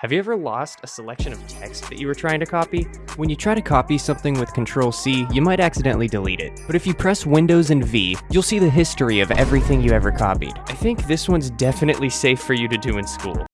Have you ever lost a selection of text that you were trying to copy? When you try to copy something with Control C, you might accidentally delete it. But if you press Windows and V, you'll see the history of everything you ever copied. I think this one's definitely safe for you to do in school.